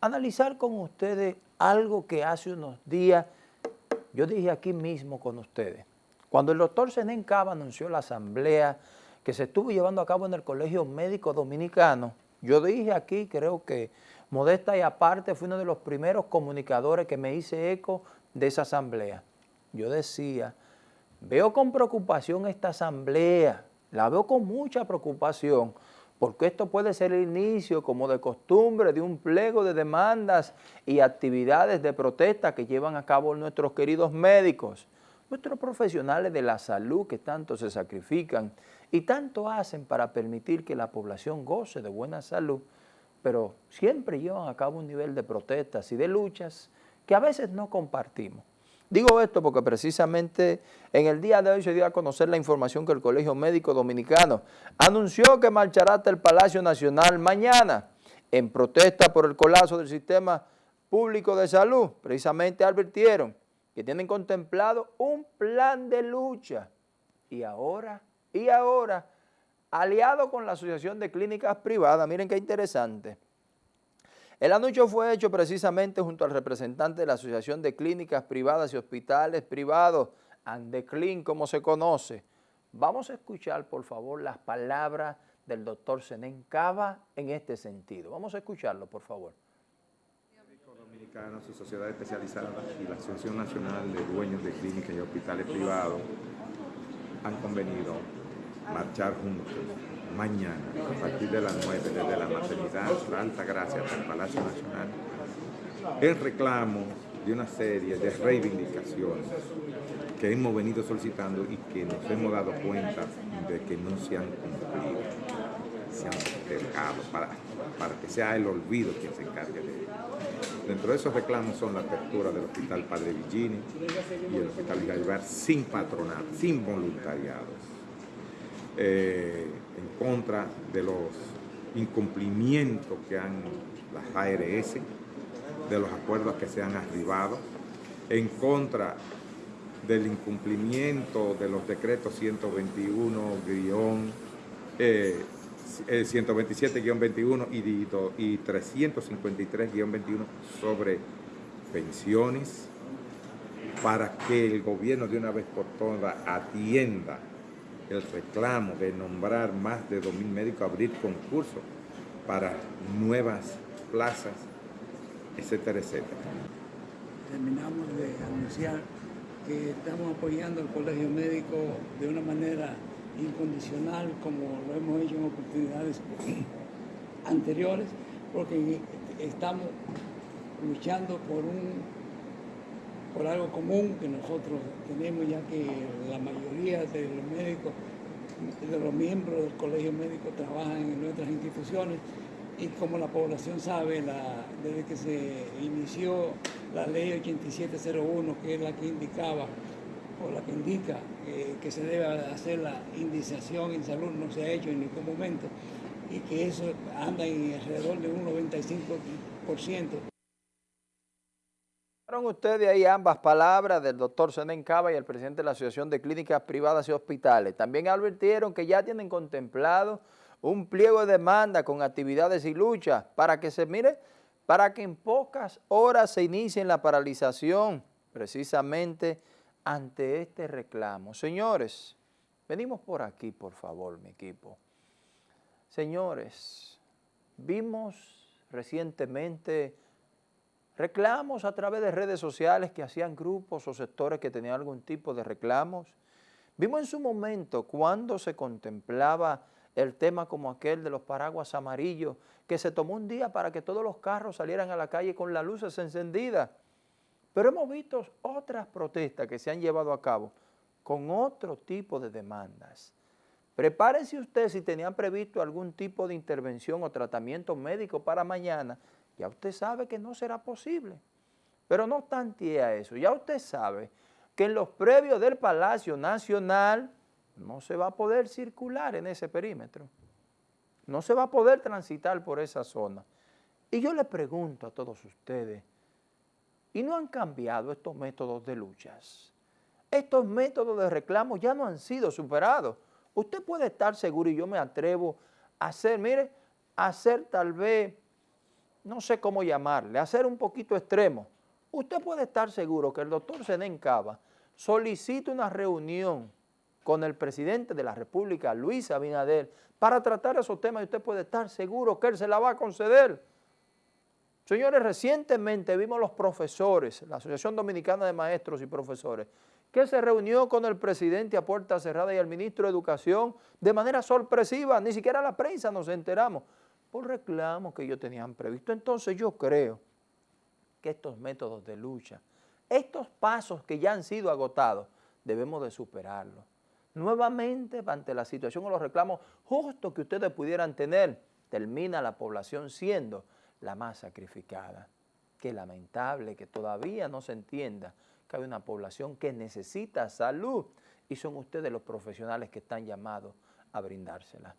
analizar con ustedes algo que hace unos días yo dije aquí mismo con ustedes. Cuando el doctor Senén Cava anunció la asamblea que se estuvo llevando a cabo en el Colegio Médico Dominicano, yo dije aquí, creo que modesta y aparte, fui uno de los primeros comunicadores que me hice eco de esa asamblea. Yo decía, veo con preocupación esta asamblea, la veo con mucha preocupación, porque esto puede ser el inicio, como de costumbre, de un pliego de demandas y actividades de protesta que llevan a cabo nuestros queridos médicos, nuestros profesionales de la salud que tanto se sacrifican y tanto hacen para permitir que la población goce de buena salud, pero siempre llevan a cabo un nivel de protestas y de luchas que a veces no compartimos. Digo esto porque precisamente en el día de hoy se dio a conocer la información que el Colegio Médico Dominicano anunció que marchará hasta el Palacio Nacional mañana en protesta por el colapso del sistema público de salud. Precisamente advirtieron que tienen contemplado un plan de lucha y ahora, y ahora, aliado con la Asociación de Clínicas Privadas, miren qué interesante, el anuncio fue hecho precisamente junto al representante de la Asociación de Clínicas Privadas y Hospitales Privados, Andeclin, como se conoce. Vamos a escuchar, por favor, las palabras del doctor Senén Cava en este sentido. Vamos a escucharlo, por favor. Médico Dominicano, su sociedad especializada y la Asociación Nacional de Dueños de Clínicas y Hospitales Privados han convenido marchar juntos mañana, a partir de las 9, desde la maternidad, la Alta Gracia hasta el Palacio Nacional, en reclamo de una serie de reivindicaciones que hemos venido solicitando y que nos hemos dado cuenta de que no se han cumplido, se han postergado para, para que sea el olvido quien se encargue de ello. Dentro de esos reclamos son la apertura del Hospital Padre Villini y el Hospital Gaibar sin patronato, sin voluntariados. Eh, en contra de los incumplimientos que han las ARS, de los acuerdos que se han arribado, en contra del incumplimiento de los decretos 121 eh, 127-21 y, y 353-21 sobre pensiones, para que el gobierno de una vez por todas atienda el reclamo de nombrar más de 2.000 médicos, abrir concursos para nuevas plazas, etcétera, etcétera. Terminamos de anunciar que estamos apoyando al Colegio Médico de una manera incondicional, como lo hemos hecho en oportunidades anteriores, porque estamos luchando por un por algo común que nosotros tenemos, ya que la mayoría de los médicos, de los miembros del colegio médico trabajan en nuestras instituciones. Y como la población sabe, desde que se inició la ley 8701, que es la que indicaba o la que indica que se debe hacer la indiciación en salud, no se ha hecho en ningún momento y que eso anda en alrededor de un 95% ustedes ahí ambas palabras del doctor Senen Cava y el presidente de la Asociación de Clínicas Privadas y Hospitales. También advirtieron que ya tienen contemplado un pliego de demanda con actividades y luchas para que se mire, para que en pocas horas se inicie la paralización precisamente ante este reclamo. Señores, venimos por aquí, por favor, mi equipo. Señores, vimos recientemente reclamos a través de redes sociales que hacían grupos o sectores que tenían algún tipo de reclamos. Vimos en su momento cuando se contemplaba el tema como aquel de los paraguas amarillos, que se tomó un día para que todos los carros salieran a la calle con las luces encendidas. Pero hemos visto otras protestas que se han llevado a cabo con otro tipo de demandas. Prepárense ustedes si tenían previsto algún tipo de intervención o tratamiento médico para mañana, ya usted sabe que no será posible. Pero no obstante a eso, ya usted sabe que en los previos del Palacio Nacional no se va a poder circular en ese perímetro. No se va a poder transitar por esa zona. Y yo le pregunto a todos ustedes, ¿y no han cambiado estos métodos de luchas? Estos métodos de reclamo ya no han sido superados. Usted puede estar seguro, y yo me atrevo a hacer, mire, a hacer tal vez no sé cómo llamarle, a ser un poquito extremo, usted puede estar seguro que el doctor Zenén Cava solicita una reunión con el presidente de la República, Luis Abinader, para tratar esos temas y usted puede estar seguro que él se la va a conceder. Señores, recientemente vimos los profesores, la Asociación Dominicana de Maestros y Profesores, que se reunió con el presidente a puerta cerrada y el ministro de Educación de manera sorpresiva, ni siquiera la prensa nos enteramos, por reclamos que ellos tenían previsto. Entonces yo creo que estos métodos de lucha, estos pasos que ya han sido agotados, debemos de superarlos. Nuevamente, ante la situación o los reclamos justos que ustedes pudieran tener, termina la población siendo la más sacrificada. Qué lamentable que todavía no se entienda que hay una población que necesita salud y son ustedes los profesionales que están llamados a brindársela.